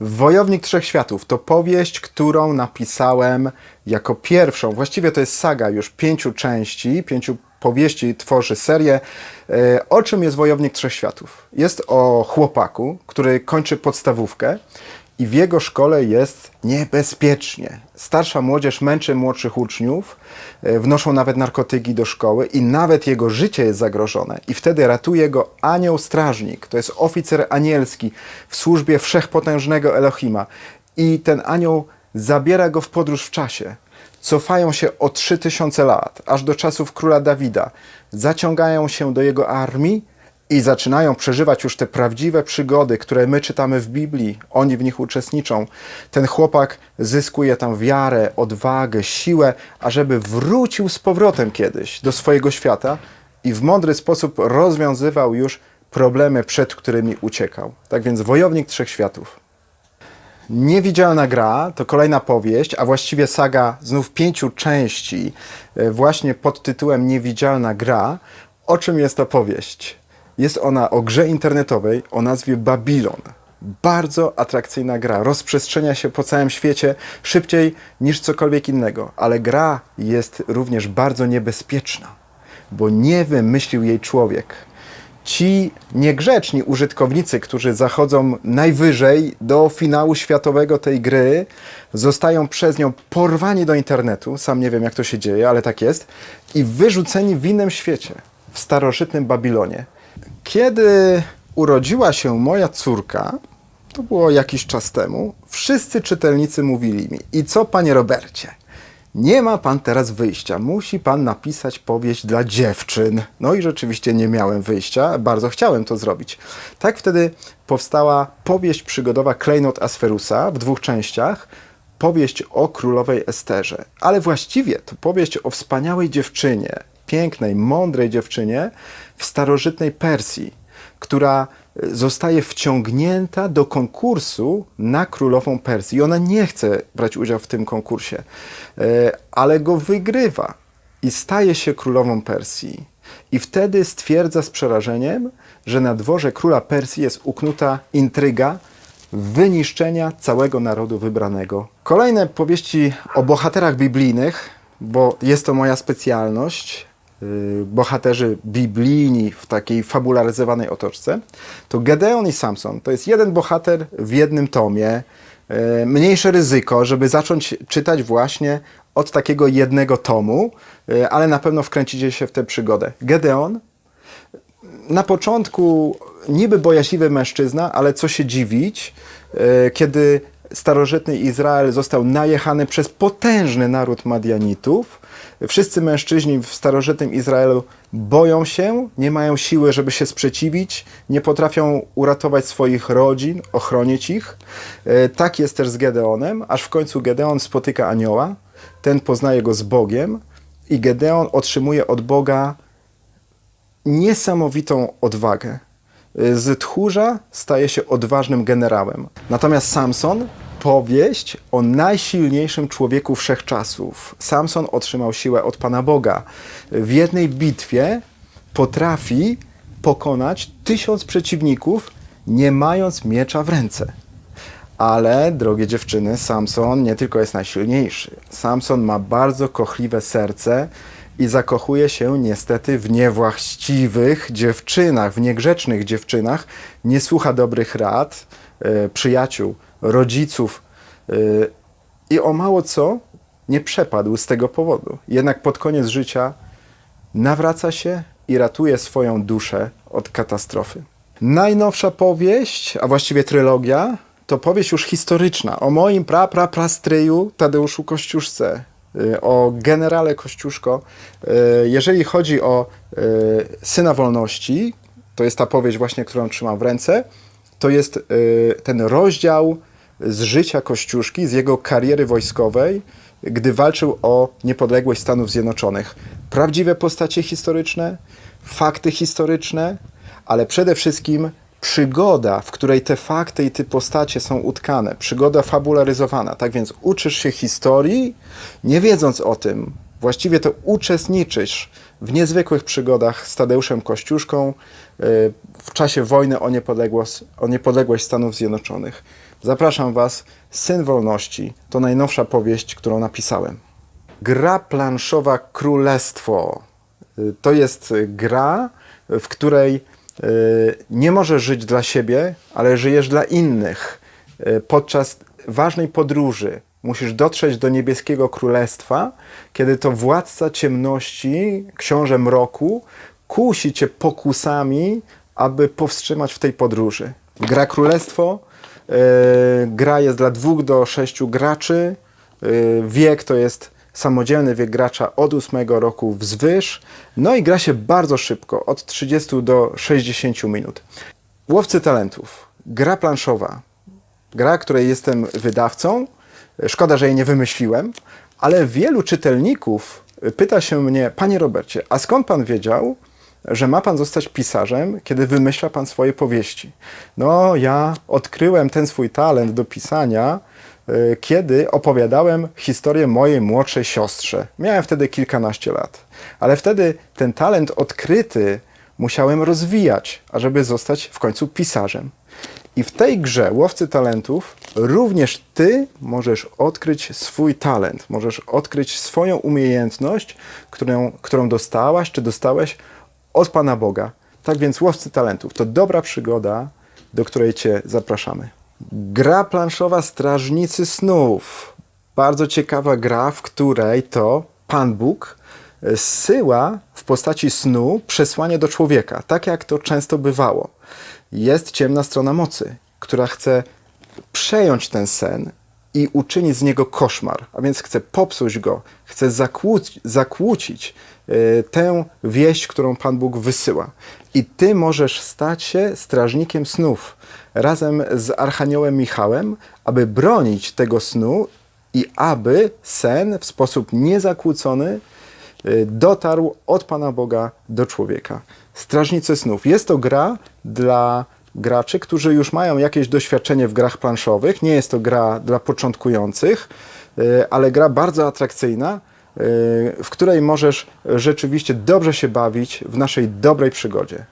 Wojownik Trzech Światów to powieść, którą napisałem jako pierwszą. Właściwie to jest saga już pięciu części, pięciu powieści tworzy serię. E, O czym jest Wojownik Trzech Światów? Jest o chłopaku, który kończy podstawówkę i w jego szkole jest niebezpiecznie. Starsza młodzież męczy młodszych uczniów, e, wnoszą nawet narkotyki do szkoły i nawet jego życie jest zagrożone. I wtedy ratuje go anioł strażnik, to jest oficer anielski w służbie wszechpotężnego Elohima. I ten anioł zabiera go w podróż w czasie. Cofają się o 3000 lat, aż do czasów króla Dawida. Zaciągają się do jego armii i zaczynają przeżywać już te prawdziwe przygody, które my czytamy w Biblii. Oni w nich uczestniczą. Ten chłopak zyskuje tam wiarę, odwagę, siłę, ażeby wrócił z powrotem kiedyś do swojego świata i w mądry sposób rozwiązywał już problemy, przed którymi uciekał. Tak więc wojownik trzech światów. Niewidzialna gra to kolejna powieść, a właściwie saga znów pięciu części, e, właśnie pod tytułem Niewidzialna gra. O czym jest ta powieść? Jest ona o grze internetowej o nazwie Babylon. Bardzo atrakcyjna gra, rozprzestrzenia się po całym świecie szybciej niż cokolwiek innego, ale gra jest również bardzo niebezpieczna, bo nie wymyślił jej człowiek ci niegrzeczni użytkownicy, którzy zachodzą najwyżej do finału światowego tej gry, zostają przez nią porwani do internetu. Sam nie wiem, jak to się dzieje, ale tak jest. I wyrzuceni w innym świecie, w starożytnym Babilonie. Kiedy urodziła się moja córka, to było jakiś czas temu, wszyscy czytelnicy mówili mi: I co, panie Robercie? Nie ma pan teraz wyjścia, musi pan napisać powieść dla dziewczyn. No i rzeczywiście nie miałem wyjścia, bardzo chciałem to zrobić. Tak wtedy powstała powieść przygodowa Klejnot Asferusa w dwóch częściach. Powieść o królowej Esterze, ale właściwie to powieść o wspaniałej dziewczynie, pięknej, mądrej dziewczynie w starożytnej Persji, która zostaje wciągnięta do konkursu na królową Persji. I ona nie chce brać udziału w tym konkursie, e, ale go wygrywa i staje się królową Persji. I wtedy stwierdza z przerażeniem, że na dworze króla Persji jest uknuta intryga wyniszczenia całego narodu wybranego. Kolejne powieści o bohaterach biblijnych, bo jest to moja specjalność, bohaterzy biblijni w takiej fabularyzowanej otoczce, to Gedeon i Samson to jest jeden bohater w jednym tomie. y, Mniejsze ryzyko, żeby zacząć czytać właśnie od takiego jednego tomu, y, ale na pewno wkręcicie się w tę przygodę. Gedeon na początku niby bojaźliwy mężczyzna, ale co się dziwić, kiedy starożytny Izrael został najechany przez potężny naród Madianitów. Wszyscy mężczyźni w starożytnym Izraelu boją się, nie mają siły, żeby się sprzeciwić, nie potrafią uratować swoich rodzin, ochronić ich. E, Tak jest też z Gedeonem, aż w końcu Gedeon spotyka anioła, ten poznaje go z Bogiem i Gedeon otrzymuje od Boga niesamowitą odwagę. Z tchórza staje się odważnym generałem. Natomiast Samson, powieść o najsilniejszym człowieku wszechczasów. Samson otrzymał siłę od Pana Boga. W jednej bitwie potrafi pokonać tysiąc przeciwników, nie mając miecza w ręce. Ale, drogie dziewczyny, Samson nie tylko jest najsilniejszy. Samson ma bardzo kochliwe serce i zakochuje się niestety w niewłaściwych dziewczynach, w niegrzecznych dziewczynach. Nie słucha dobrych rad, e, przyjaciół, rodziców e, i o mało co nie przepadł z tego powodu. Jednak pod koniec życia nawraca się i ratuje swoją duszę od katastrofy. Najnowsza powieść, a właściwie trylogia, to powieść już historyczna o moim pra, pra, prastryju Tadeuszu Kościuszce, y, o generale Kościuszko. Y, Jeżeli chodzi o y, Syna Wolności, to jest ta powieść właśnie, którą trzymam w ręce, to jest y, ten rozdział z życia Kościuszki, z jego kariery wojskowej, gdy walczył o niepodległość Stanów Zjednoczonych. Prawdziwe postacie historyczne, fakty historyczne, ale przede wszystkim przygoda, w której te fakty i te postacie są utkane, przygoda fabularyzowana. Tak więc uczysz się historii, nie wiedząc o tym, właściwie to uczestniczysz w niezwykłych przygodach z Tadeuszem Kościuszką y, w czasie wojny o niepodległość, o niepodległość Stanów Zjednoczonych. Zapraszam Was. Syn Wolności to najnowsza powieść, którą napisałem. Gra planszowa Królestwo. Y, To jest gra, w której y, nie możesz żyć dla siebie, ale żyjesz dla innych. Y, Podczas ważnej podróży musisz dotrzeć do niebieskiego królestwa, kiedy to władca ciemności, książę mroku, kusi cię pokusami, aby powstrzymać w tej podróży. Gra Królestwo. Y, gra jest dla dwóch do sześciu graczy. Y, wiek to jest samodzielny wiek gracza od 8 roku wzwyż. No i gra się bardzo szybko, od 30 do 60 minut. Łowcy talentów. Gra planszowa. Gra, której jestem wydawcą. Szkoda, że jej nie wymyśliłem, ale wielu czytelników pyta się mnie, panie Robercie, a skąd pan wiedział, że ma pan zostać pisarzem, kiedy wymyśla pan swoje powieści? No, ja odkryłem ten swój talent do pisania, y, kiedy opowiadałem historię mojej młodszej siostrze. Miałem wtedy kilkanaście lat, ale wtedy ten talent odkryty musiałem rozwijać, ażeby zostać w końcu pisarzem. I w tej grze Łowcy Talentów również ty możesz odkryć swój talent, możesz odkryć swoją umiejętność, którą, którą dostałaś czy dostałeś od Pana Boga. Tak więc Łowcy Talentów to dobra przygoda, do której cię zapraszamy. Gra planszowa Strażnicy Snów. Bardzo ciekawa gra, w której to Pan Bóg zsyła w postaci snu przesłanie do człowieka, tak jak to często bywało. Jest ciemna strona mocy, która chce przejąć ten sen i uczynić z niego koszmar, a więc chce popsuć go, chce zakłócić, e, tę wieść, którą Pan Bóg wysyła. I ty możesz stać się strażnikiem snów razem z Archaniołem Michałem, aby bronić tego snu i aby sen w sposób niezakłócony y, dotarł od Pana Boga do człowieka. Strażnicy snów. Jest to gra dla graczy, którzy już mają jakieś doświadczenie w grach planszowych. Nie jest to gra dla początkujących, y, ale gra bardzo atrakcyjna, y, w której możesz rzeczywiście dobrze się bawić w naszej dobrej przygodzie.